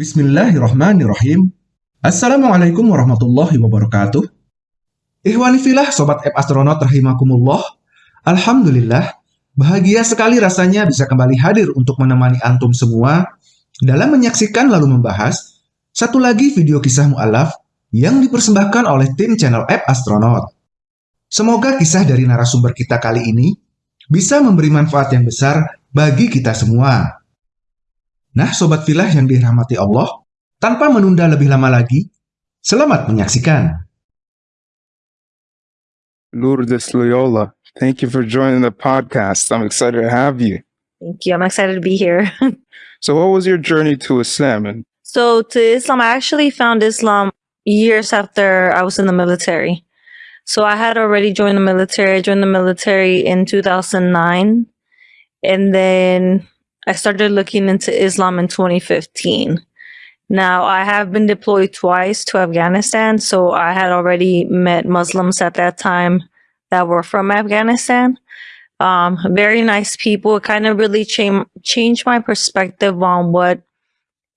Bismillahirrahmanirrahim. Assalamualaikum warahmatullahi wabarakatuh. Ihwani filah Sobat App Astronaut rahimakumullah. Alhamdulillah, bahagia sekali rasanya bisa kembali hadir untuk menemani antum semua dalam menyaksikan lalu membahas satu lagi video kisah mu'alaf yang dipersembahkan oleh tim channel App Astronaut. Semoga kisah dari narasumber kita kali ini bisa memberi manfaat yang besar bagi kita semua. Nah, Sobat Filah yang dirahmati Allah, tanpa menunda lebih lama lagi, selamat menyaksikan. Lourdes Loyola, thank you for joining the podcast. I'm excited to have you. Thank you. I'm excited to be here. so, what was your journey to Islam? And so, to Islam, I actually found Islam years after I was in the military. So, I had already joined the military. I joined the military in 2009. And then I started looking into Islam in 2015. Now, I have been deployed twice to Afghanistan, so I had already met Muslims at that time that were from Afghanistan. Um, very nice people. It kind of really cha- changed my perspective on what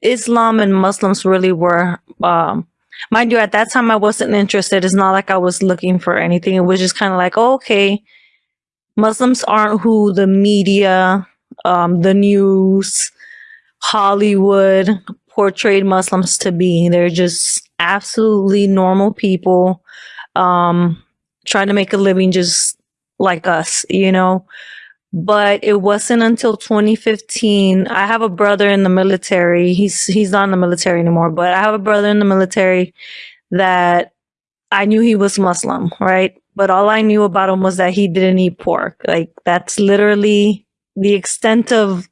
Islam and Muslims really were. Um, mind you, at that time, I wasn't interested. It's not like I was looking for anything. It was just kind of like, oh, okay, Muslims aren't who the media um, the news, Hollywood portrayed Muslims to be. They're just absolutely normal people um, trying to make a living just like us, you know. But it wasn't until 2015. I have a brother in the military. He's he's not in the military anymore, but I have a brother in the military that I knew he was Muslim, right? But all I knew about him was that he didn't eat pork. Like that's literally the extent of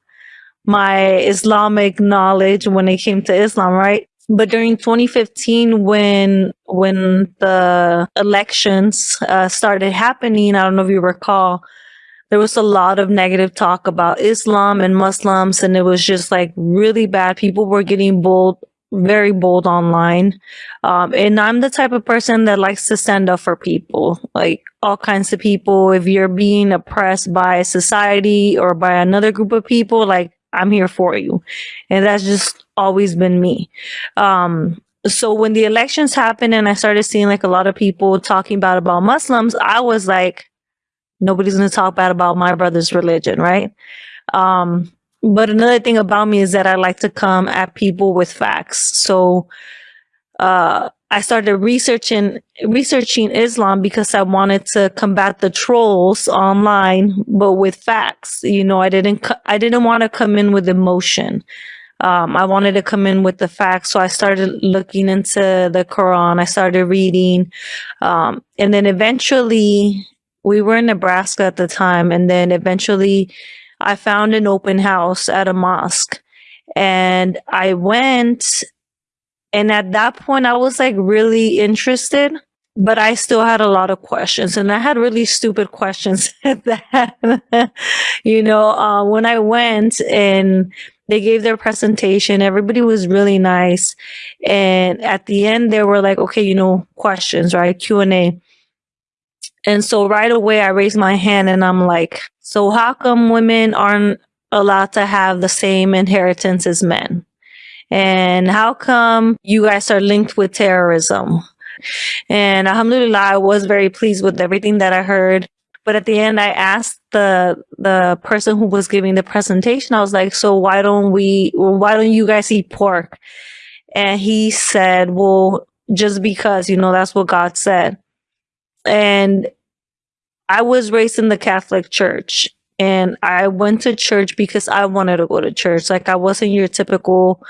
my Islamic knowledge when it came to Islam, right? But during 2015, when when the elections uh, started happening, I don't know if you recall, there was a lot of negative talk about Islam and Muslims, and it was just like really bad. People were getting bold, very bold online. Um, and I'm the type of person that likes to stand up for people, like all kinds of people. If you're being oppressed by society or by another group of people, like I'm here for you. And that's just always been me. Um, so when the elections happened and I started seeing like a lot of people talking bad about Muslims, I was like, nobody's going to talk bad about my brother's religion, right? Um, but another thing about me is that I like to come at people with facts. So uh, I started researching researching Islam because I wanted to combat the trolls online, but with facts. You know, I didn't I didn't want to come in with emotion. Um, I wanted to come in with the facts, so I started looking into the Quran. I started reading, um, and then eventually, we were in Nebraska at the time, and then eventually I found an open house at a mosque and I went and at that point I was like really interested but I still had a lot of questions and I had really stupid questions at that. you know, uh, when I went and they gave their presentation, everybody was really nice. And at the end, they were like, okay, you know, questions, right? Q&A. And so right away I raised my hand and I'm like, so how come women aren't allowed to have the same inheritance as men? And how come you guys are linked with terrorism? And alhamdulillah, I was very pleased with everything that I heard. But at the end, I asked the the person who was giving the presentation, I was like, so why don't we, why don't you guys eat pork? And he said, well, just because, you know, that's what God said. And I was raised in the Catholic Church and I went to church because I wanted to go to church. Like I wasn't your typical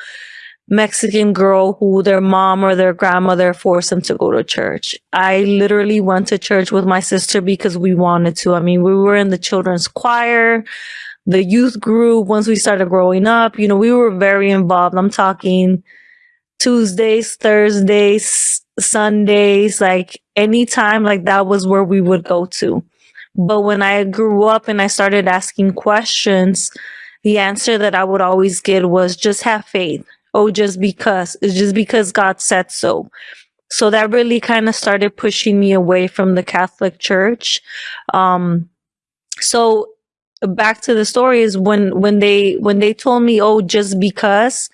Mexican girl who their mom or their grandmother forced them to go to church. I literally went to church with my sister because we wanted to. I mean, we were in the children's choir, the youth group. Once we started growing up, you know, we were very involved. I'm talking Tuesdays, Thursdays, Sundays, like anytime like that was where we would go to. But when I grew up and I started asking questions, the answer that I would always get was just have faith. Oh, just because it's just because God said so. So that really kind of started pushing me away from the Catholic Church. Um, so back to the story is when when they when they told me, oh, just because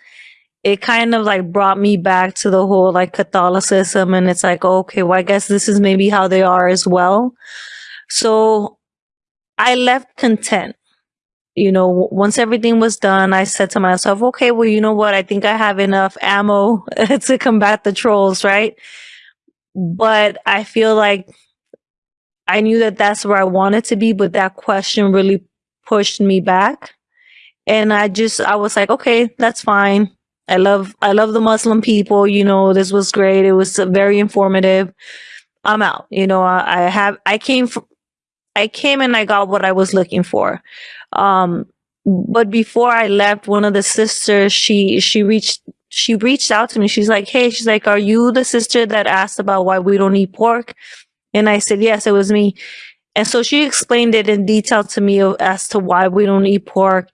it kind of like brought me back to the whole like Catholicism. And it's like, okay, well, I guess this is maybe how they are as well. So I left content. You know, once everything was done, I said to myself, okay, well, you know what? I think I have enough ammo to combat the trolls, right? But I feel like I knew that that's where I wanted to be, but that question really pushed me back. And I just, I was like, okay, that's fine. I love, I love the Muslim people. You know, this was great. It was very informative. I'm out. You know, I, I have, I came from, I came and I got what I was looking for. Um, but before I left, one of the sisters, she, she reached, she reached out to me. She's like, Hey, she's like, are you the sister that asked about why we don't eat pork? And I said, yes, it was me. And so she explained it in detail to me as to why we don't eat pork.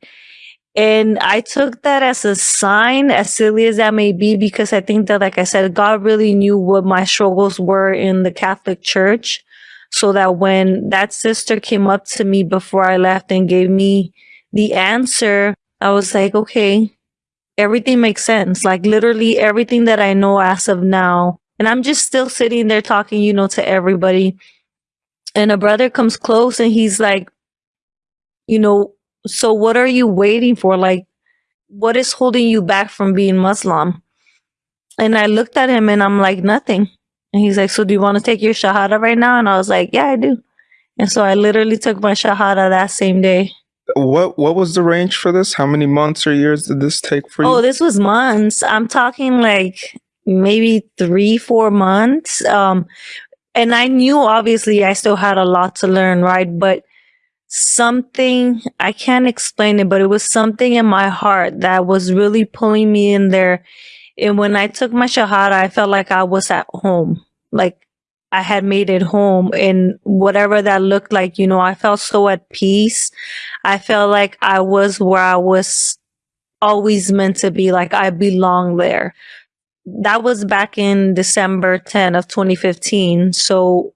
And I took that as a sign, as silly as that may be, because I think that, like I said, God really knew what my struggles were in the Catholic Church. So that when that sister came up to me before I left and gave me the answer, I was like, okay, everything makes sense. Like literally everything that I know as of now. And I'm just still sitting there talking, you know, to everybody. And a brother comes close and he's like, you know, so what are you waiting for? Like, what is holding you back from being Muslim? And I looked at him and I'm like, nothing. And he's like, so do you want to take your Shahada right now? And I was like, yeah, I do. And so I literally took my Shahada that same day. What what was the range for this? How many months or years did this take for you? Oh, this was months. I'm talking like maybe three, four months. Um, and I knew obviously I still had a lot to learn, right? But something, I can't explain it, but it was something in my heart that was really pulling me in there. And when I took my Shahada, I felt like I was at home. Like I had made it home and whatever that looked like, you know, I felt so at peace. I felt like I was where I was always meant to be, like I belong there. That was back in December 10 of 2015. So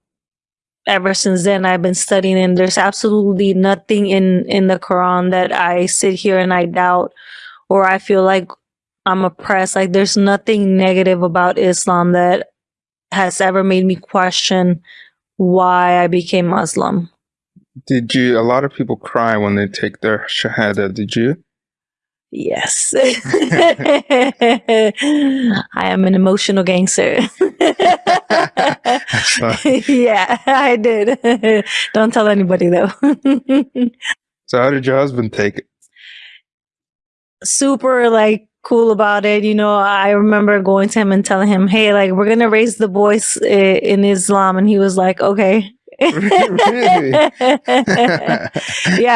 ever since then I've been studying and there's absolutely nothing in in the Quran that I sit here and I doubt or I feel like I'm oppressed. Like there's nothing negative about Islam that has ever made me question why I became Muslim. Did you? A lot of people cry when they take their shahada. Did you? Yes. I am an emotional gangster. yeah, I did. Don't tell anybody though. so how did your husband take it? Super like cool about it. You know, I remember going to him and telling him, "Hey, like we're gonna raise the boys in Islam," and he was like, "Okay." yeah,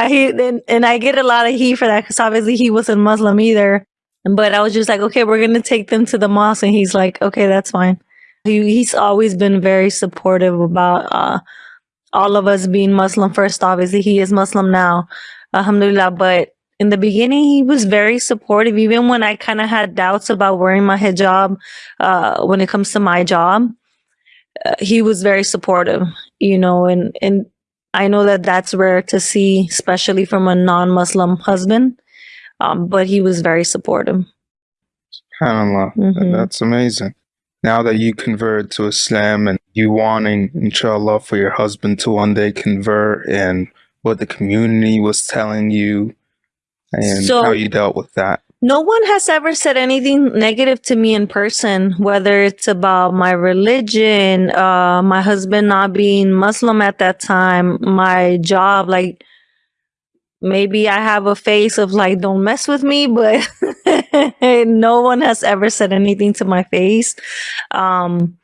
he and, and I get a lot of heat for that because obviously he wasn't Muslim either. But I was just like, okay, we're gonna take them to the mosque, and he's like, okay, that's fine. He, he's always been very supportive about uh, all of us being Muslim first. Obviously, he is Muslim now, Alhamdulillah. But in the beginning, he was very supportive, even when I kind of had doubts about wearing my hijab uh, when it comes to my job. Uh, he was very supportive, you know, and, and I know that that's rare to see, especially from a non-Muslim husband. Um, but he was very supportive. SubhanAllah. Mm-hmm. That's amazing. Now that you converted to Islam and you wanting, inshallah, for your husband to one day convert and what the community was telling you and so, how you dealt with that. No one has ever said anything negative to me in person, whether it's about my religion, uh, my husband not being Muslim at that time, my job, like maybe I have a face of like, don't mess with me, but no one has ever said anything to my face. Um,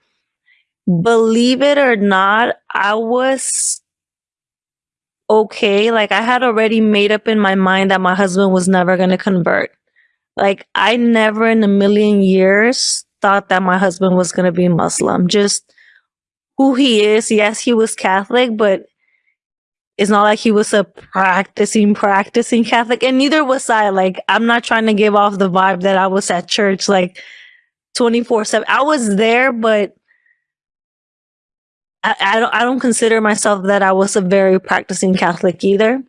believe it or not, I was okay. Like I had already made up in my mind that my husband was never going to convert. Like I never in a million years thought that my husband was going to be Muslim. Just who he is. Yes, he was Catholic, but it's not like he was a practicing, practicing Catholic. And neither was I. Like, I'm not trying to give off the vibe that I was at church like 24 7. I was there, but I, I, don't I don't consider myself that I was a very practicing Catholic either.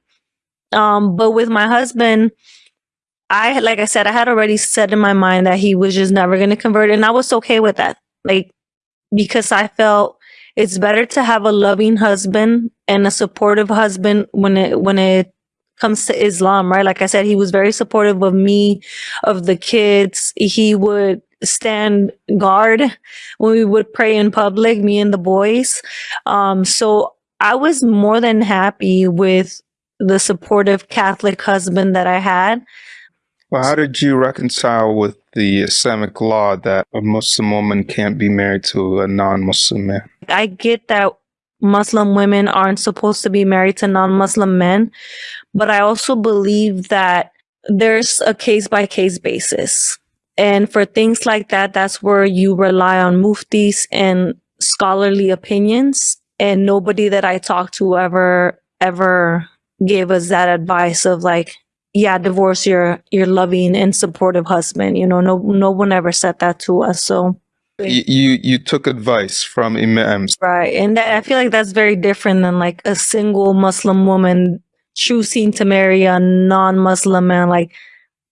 Um, but with my husband, I, like I said, I had already said in my mind that he was just never going to convert. And I was okay with that. Like, because I felt it's better to have a loving husband and a supportive husband when it, when it comes to Islam, right? Like I said, he was very supportive of me, of the kids. He would stand guard when we would pray in public, me and the boys. Um, so I was more than happy with the supportive Catholic husband that I had. Well, how did you reconcile with the Islamic law that a Muslim woman can't be married to a non Muslim man? I get that Muslim women aren't supposed to be married to non Muslim men, but I also believe that there's a case by case basis. And for things like that, that's where you rely on muftis and scholarly opinions. And nobody that I talked to ever, ever gave us that advice of like, yeah, divorce your your loving and supportive husband. You know, no no one ever said that to us. So you you, you took advice from imams, right? And that, I feel like that's very different than like a single Muslim woman choosing to marry a non-Muslim man. Like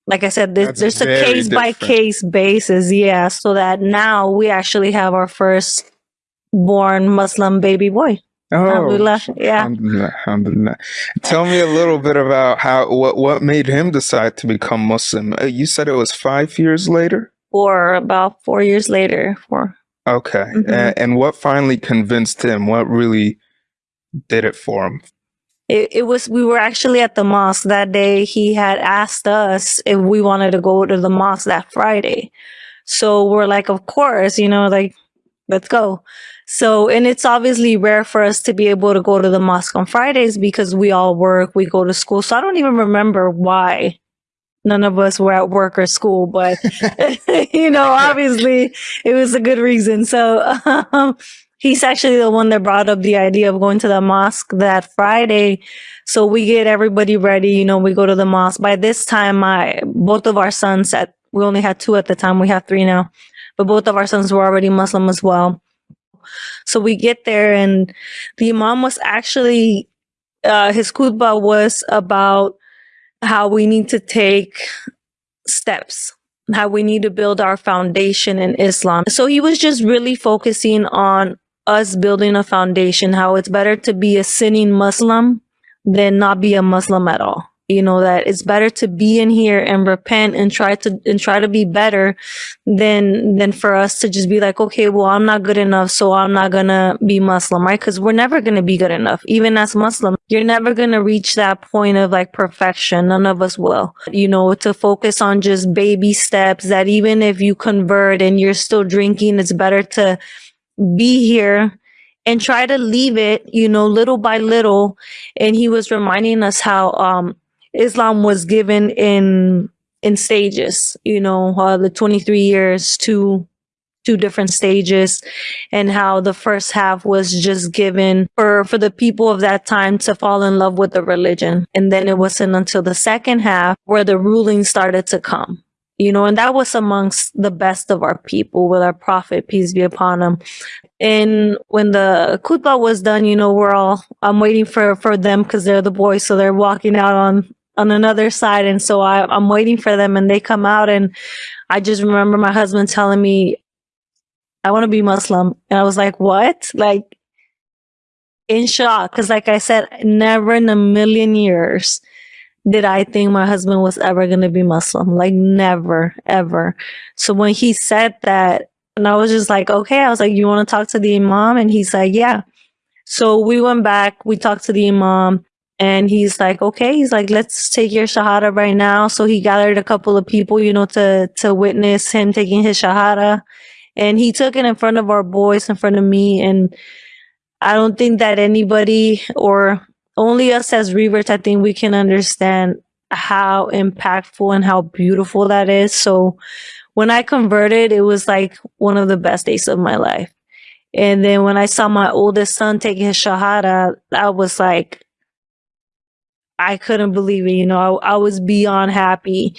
like I said, there's, there's a case by case basis. Yeah, so that now we actually have our first born Muslim baby boy. Oh, Alhamdulillah. Yeah. Alhamdulillah, alhamdulillah. Tell me a little bit about how what what made him decide to become Muslim. Uh, You said it was five years later. Or about four years later. Four. Okay, Mhm. A- and what finally convinced him? What really did it for him? It, it was, we were actually at the mosque that day. He had asked us if we wanted to go to the mosque that Friday. So we're like, of course, you know, like, let's go. So, and it's obviously rare for us to be able to go to the mosque on Fridays because we all work, we go to school. So I don't even remember why none of us were at work or school, but you know, obviously it was a good reason. So, um, he's actually the one that brought up the idea of going to the mosque that Friday. So we get everybody ready. You know, we go to the mosque. By this time, my both of our sons at we only had two at the time. We have three now, but both of our sons were already Muslim as well. So we get there, and the imam was actually uh, his khutbah was about how we need to take steps how we need to build our foundation in Islam. So he was just really focusing on us building a foundation, how it's better to be a sinning Muslim than not be a Muslim at all. You know, that it's better to be in here and repent and try to and try to be better than than for us to just be like, okay, well, I'm not good enough, so I'm not gonna be Muslim, right? Because we're never gonna be good enough. Even as Muslim, you're never gonna reach that point of like perfection. None of us will. You know, to focus on just baby steps that even if you convert and you're still drinking, it's better to be here and try to leave it, you know, little by little. And he was reminding us how um Islam was given in in stages, you know, uh, the 23 years to two different stages and how the first half was just given for for the people of that time to fall in love with the religion. And then it wasn't until the second half where the ruling started to come you know and that was amongst the best of our people with our prophet peace be upon him. And when the khutbah was done you know we're all i'm waiting for for them because they're the boys so they're walking out on on another side and so I, i'm waiting for them and they come out and i just remember my husband telling me I want to be Muslim. And I was like, what? Like, in shock. Cause like I said, never in a million years did I think my husband was ever going to be Muslim. Like, never, ever. So when he said that, and I was just like, okay, I was like, you want to talk to the Imam? And he's like, yeah. So we went back, we talked to the Imam. And he's like, okay, he's like, let's take your shahada right now. So he gathered a couple of people, you know, to to witness him taking his shahada. And he took it in front of our boys in front of me. And i don't think that anybody or only us as reverts i think we can understand how impactful and how beautiful that is. So when i converted it was like one of the best days of my life. And then when i saw my oldest son take his shahada i was like I couldn't believe it. You know, I, I was beyond happy.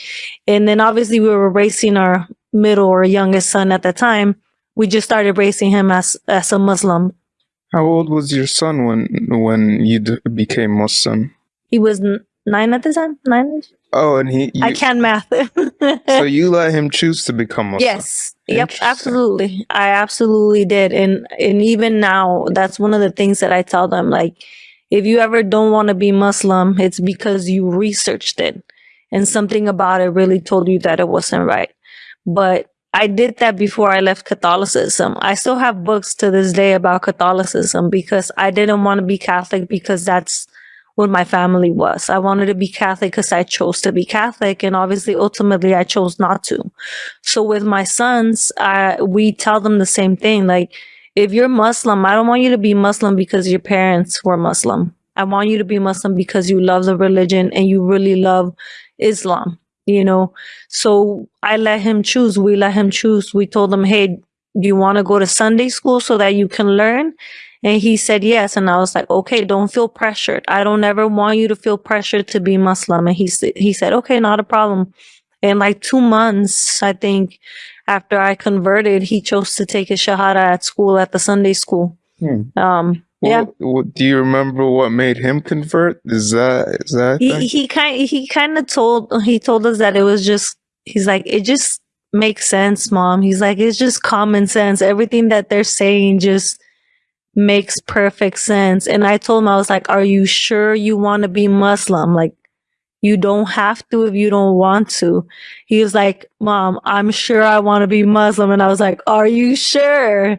And then obviously we were racing our middle or youngest son at the time. We just started raising him as as a Muslim. How old was your son when when you became Muslim? He was nine at the time. Nine. Oh, and he. You, I can math. so you let him choose to become Muslim. Yes. Yep. Absolutely. I absolutely did. And and even now, that's one of the things that I tell them. Like, if you ever don't want to be Muslim, it's because you researched it and something about it really told you that it wasn't right. But I did that before I left Catholicism. I still have books to this day about Catholicism because I didn't want to be Catholic because that's what my family was. I wanted to be Catholic because I chose to be Catholic, and obviously, ultimately, I chose not to. So with my sons, I, we tell them the same thing. Like, if you're Muslim, I don't want you to be Muslim because your parents were Muslim. I want you to be Muslim because you love the religion and you really love Islam you know? So i let him choose we let him choose. We told him hey do you want to go to sunday school so that you can learn? And he said yes and i was like okay don't feel pressured. I don't ever want you to feel pressured to be muslim. And he said he said okay not a problem. In like two months i think after i converted he chose to take his shahada at school at the sunday school Hmm. um yeah What, what, do you remember what made him convert? Is that is that? he he kind he kind of told he told us that it was just he's like it just makes sense mom he's like it's just common sense everything that they're saying just makes perfect sense and i told him i was like are you sure you want to be muslim like you don't have to if you don't want to he was like mom i'm sure i want to be muslim and i was like are you sure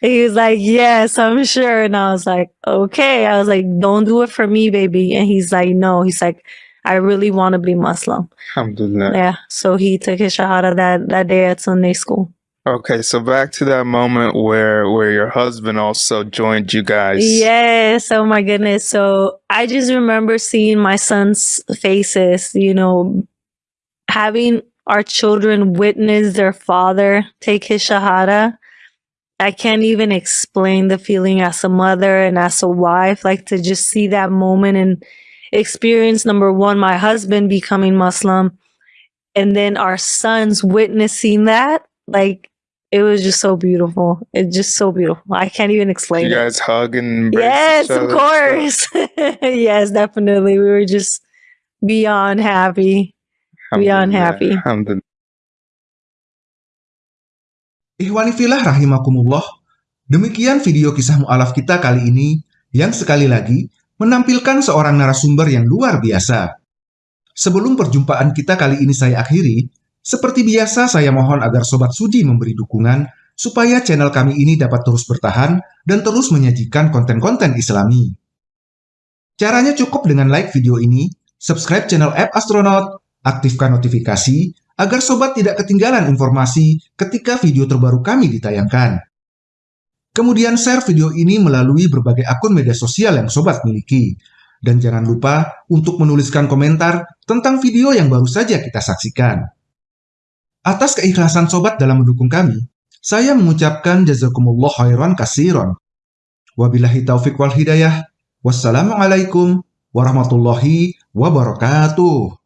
he was like, Yes, I'm sure. And I was like, Okay. I was like, Don't do it for me, baby. And he's like, No. He's like, I really want to be Muslim. Alhamdulillah. Yeah. So he took his Shahada that, that day at Sunday school. Okay, so back to that moment where where your husband also joined you guys. Yes. Oh my goodness. So I just remember seeing my son's faces, you know, having our children witness their father take his Shahada. I can't even explain the feeling as a mother and as a wife, like to just see that moment and experience number one, my husband becoming Muslim, and then our sons witnessing that. Like it was just so beautiful. It's just so beautiful. I can't even explain You it. guys hug and embrace Yes, of course. yes, definitely. We were just beyond happy. Beyond happy. Filah rahimakumullah. Demikian video kisah mu'alaf kita kali ini yang sekali lagi menampilkan seorang narasumber yang luar biasa. Sebelum perjumpaan kita kali ini saya akhiri, seperti biasa saya mohon agar Sobat Sudi memberi dukungan supaya channel kami ini dapat terus bertahan dan terus menyajikan konten-konten islami. Caranya cukup dengan like video ini, subscribe channel App Astronaut, aktifkan notifikasi, agar sobat tidak ketinggalan informasi ketika video terbaru kami ditayangkan. Kemudian share video ini melalui berbagai akun media sosial yang sobat miliki. Dan jangan lupa untuk menuliskan komentar tentang video yang baru saja kita saksikan. Atas keikhlasan sobat dalam mendukung kami, saya mengucapkan jazakumullah khairan kasiron. Wabillahi taufiq wal hidayah. Wassalamualaikum warahmatullahi wabarakatuh.